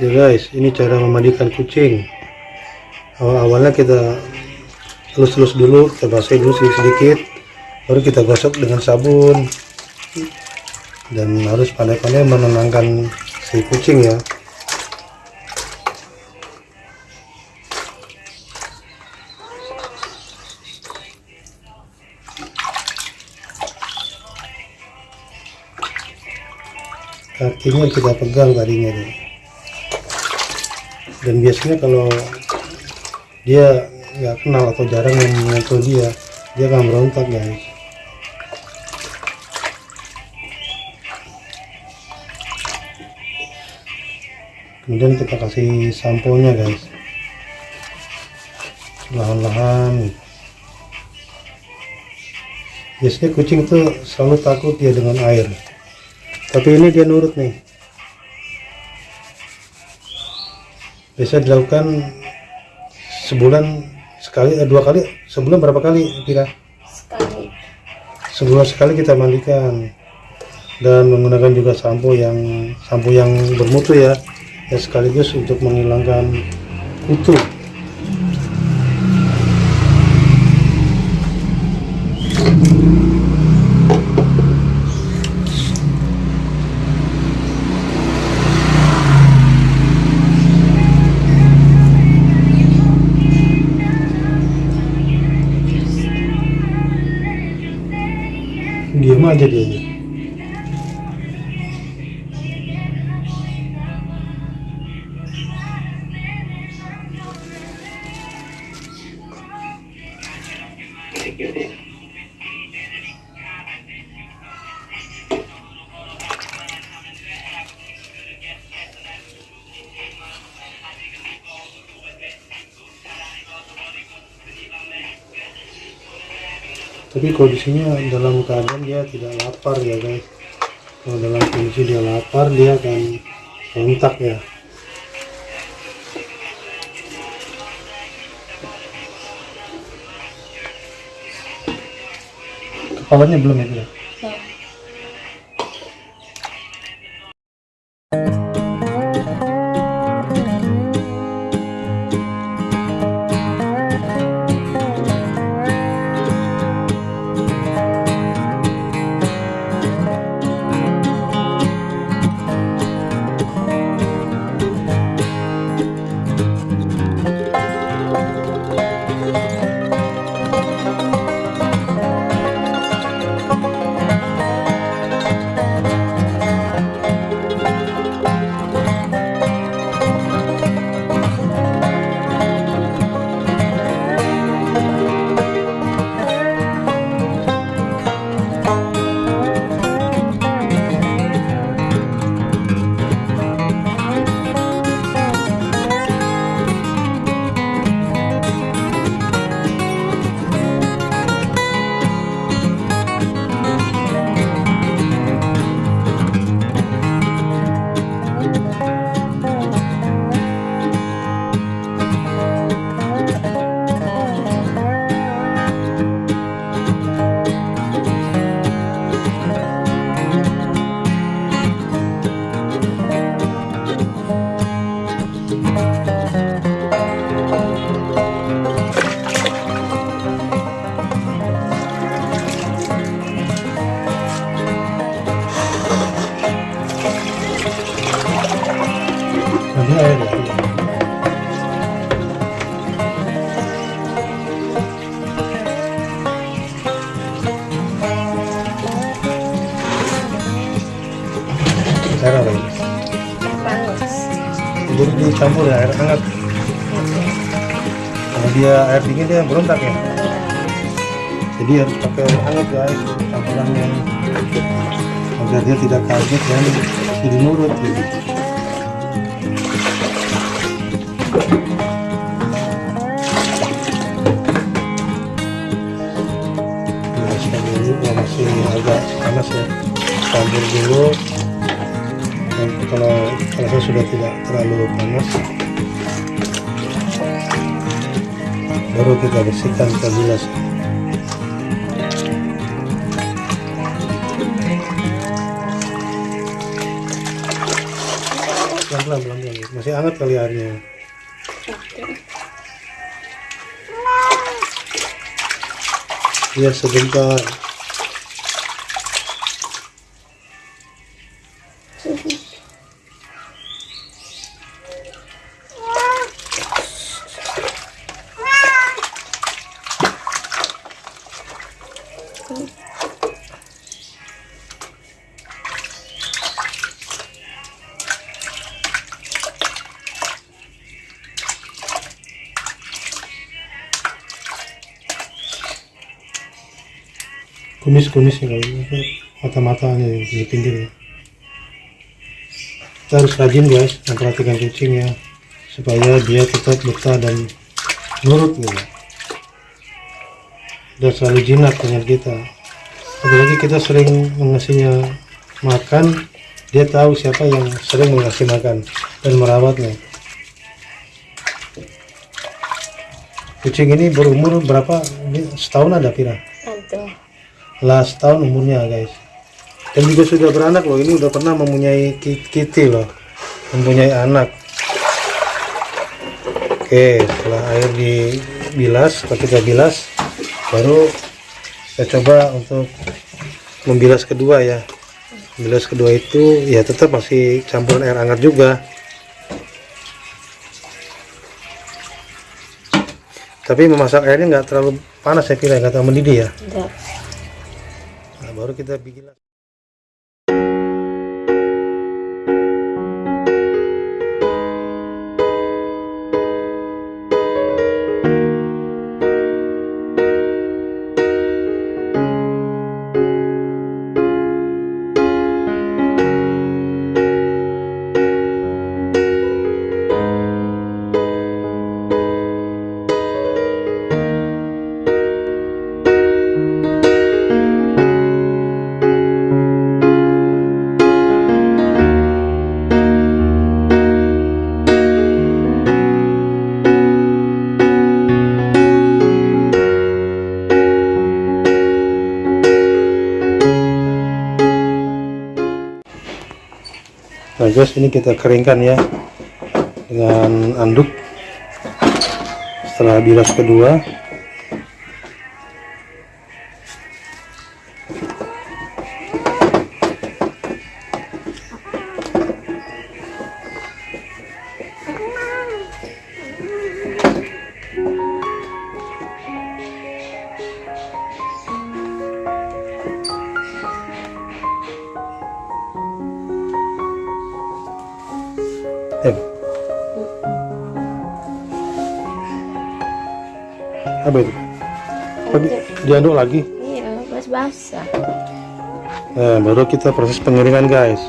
ya guys ini cara memandikan kucing. Awal-awalnya kita lus-lus dulu kita basahin dulu sedikit-sedikit baru kita gosok dengan sabun. Dan harus pandai-pandai menenangkan si kucing ya. Kakinya kita pegang tadinya tuh dan biasanya kalau dia nggak kenal atau jarang yang menyentuh dia dia akan berontak guys. Kemudian kita kasih sampo nya guys. Lahan-lahan. Biasanya kucing tuh selalu takut dia dengan air. Tapi ini dia nurut nih bisa dilakukan sebulan sekali eh, dua kali sebulan berapa kali kira sekali. Sebulan sekali kita mandikan. Dan menggunakan juga sampo yang sampo yang bermutu ya. Ya sekaligus untuk menghilangkan kutu tapi kondisinya dalam keadaan dia tidak lapar ya guys. Kalau dalam kondisi dia lapar dia akan kontak ya kepalanya belum ya dicampur ya air hangat kalau dia air dingin dia berontak ya? Jadi harus pakai air hangat guys campurannya. Agar dia tidak kaget dan jadi nurut gitu. Nah, ini masih agak panas ya campur dulu dan kalau rasa sudah tidak terlalu panas baru kita bersihkan kita bilas pelan pelan pelan masih hangat kali airnya. Biar sebentar kumis-kumisnya kalau ini mata-matanya yang di pinggir ya. kita harus rajin guys memperhatikan kucing ya supaya dia tetap betah dan nurut gitu dan selalu jinak dengan kita. Apalagi kita sering mengasihnya makan dia tahu siapa yang sering mengasih makan dan merawatnya. Kucing ini berumur berapa? Ini setahun ada Pira Aduh. lah setahun umurnya guys. Dan juga sudah beranak loh. Ini udah pernah mempunyai ki- kitty loh. Mempunyai anak. Oke setelah air dibilas kita bilas baru kita coba untuk membilas kedua ya. Membilas kedua itu ya tetap masih campuran air hangat juga. Tapi memasak airnya nggak terlalu panas ya kira nggak terlalu mendidih ya. Nah, baru kita bikin guys ini kita keringkan ya. Dengan anduk. Setelah bilas kedua Eh. Apa itu? Apa di- diaduk lagi? Iya, pas basah. Nah, baru kita proses pengeringan guys.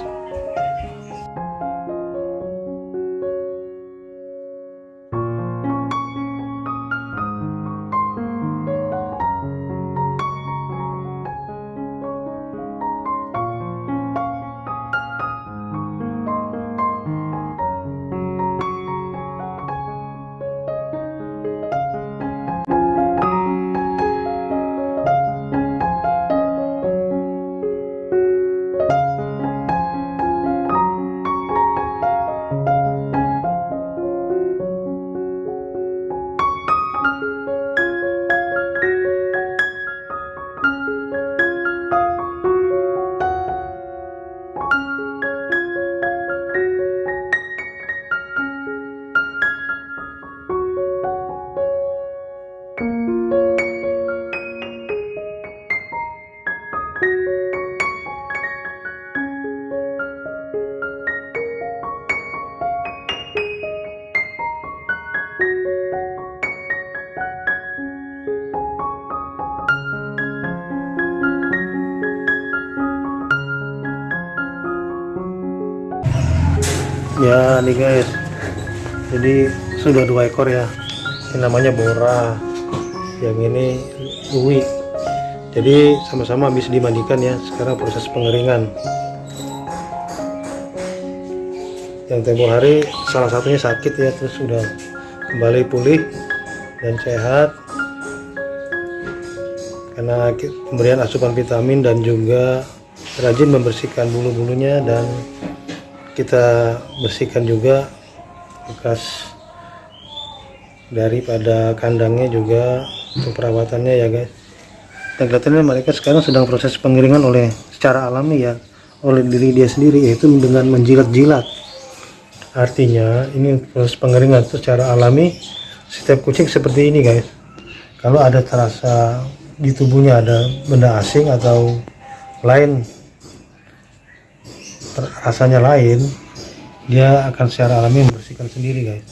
Ya nih guys, jadi sudah dua ekor ya. Ini namanya Bora, yang ini Uwi. Jadi sama-sama habis dimandikan ya. Sekarang proses pengeringan. Yang tempo hari salah satunya sakit ya, terus sudah kembali pulih dan sehat karena pemberian asupan vitamin dan juga rajin membersihkan bulu-bulunya dan kita bersihkan juga bekas daripada kandangnya juga untuk perawatannya ya guys. Dan kelihatannya mereka sekarang sedang proses pengeringan oleh secara alami ya oleh diri dia sendiri yaitu dengan menjilat-jilat. Artinya ini proses pengeringan secara alami setiap kucing seperti ini guys. Kalau ada terasa di tubuhnya ada benda asing atau lain rasanya lain dia akan secara alami membersihkan sendiri guys